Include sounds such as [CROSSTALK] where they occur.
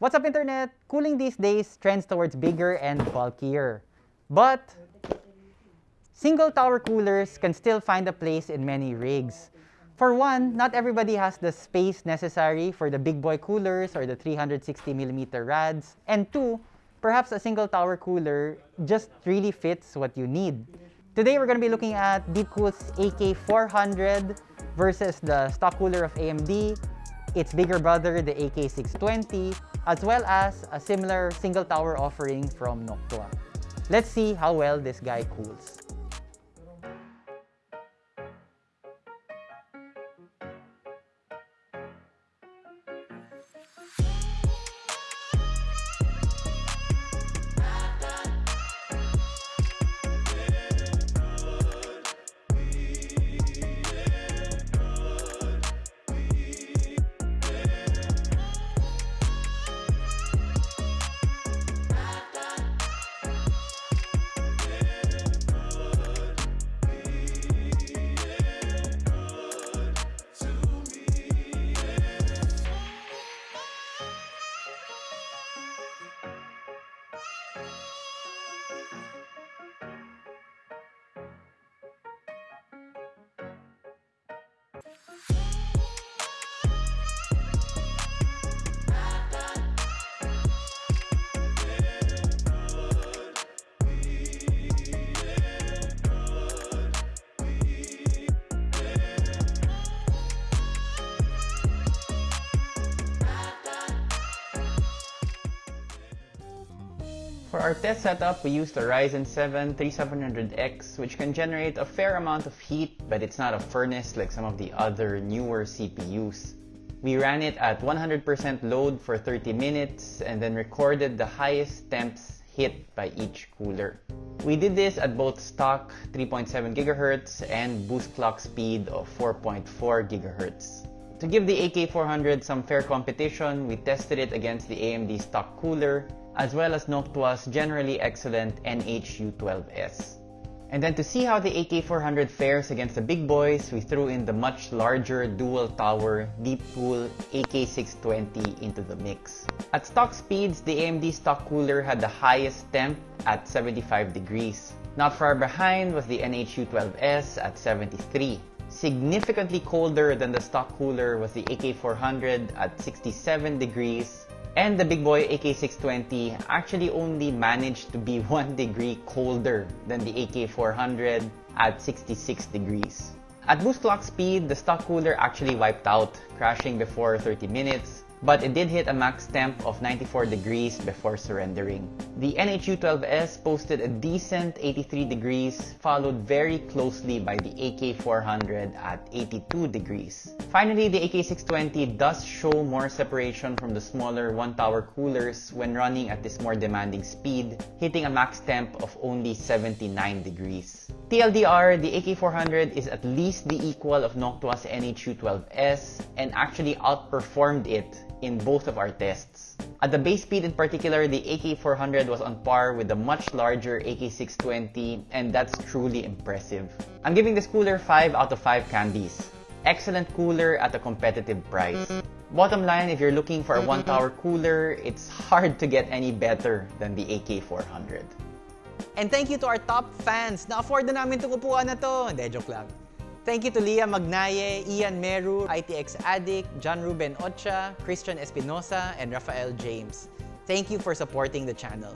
What's up internet? Cooling these days trends towards bigger and bulkier. But single tower coolers can still find a place in many rigs. For one, not everybody has the space necessary for the big boy coolers or the 360mm rads. And two, perhaps a single tower cooler just really fits what you need. Today, we're going to be looking at Deepcool's AK400 versus the stock cooler of AMD, its bigger brother, the AK620, as well as a similar single tower offering from Noctua. Let's see how well this guy cools. Thank you. For our test setup, we used a Ryzen 7 3700X which can generate a fair amount of heat but it's not a furnace like some of the other newer CPUs. We ran it at 100% load for 30 minutes and then recorded the highest temps hit by each cooler. We did this at both stock 3.7 GHz and boost clock speed of 4.4 GHz. To give the AK400 some fair competition, we tested it against the AMD stock cooler as well as Noctua's generally excellent NH-U12S. And then to see how the AK400 fares against the big boys, we threw in the much larger dual tower deep Deepcool AK620 into the mix. At stock speeds, the AMD stock cooler had the highest temp at 75 degrees. Not far behind was the NH-U12S at 73. Significantly colder than the stock cooler was the AK400 at 67 degrees and the big boy AK620 actually only managed to be [LAUGHS] 1 degree colder than the AK400 at 66 degrees. At boost clock speed, the stock cooler actually wiped out, crashing before 30 minutes, but it did hit a max temp of 94 degrees before surrendering. The NH-U12S posted a decent 83 degrees, followed very closely by the AK400 at 82 degrees. Finally, the AK620 does show more separation from the smaller one-tower coolers when running at this more demanding speed, hitting a max temp of only 79 degrees. TLDR, the AK400 is at least the equal of Noctua's NH-U12S and actually outperformed it in both of our tests. At the base speed in particular, the AK400 was on par with the much larger AK620 and that's truly impressive. I'm giving this cooler 5 out of 5 candies. Excellent cooler at a competitive price. Bottom line, if you're looking for a one-tower cooler, it's hard to get any better than the AK400. And thank you to our top fans. Na-afford na namin itong upuan na to. Hindi, joke lang. Thank you to Leah Magnaye, Ian Meru, ITX Addict, John Ruben Ocha, Christian Espinosa, and Rafael James. Thank you for supporting the channel.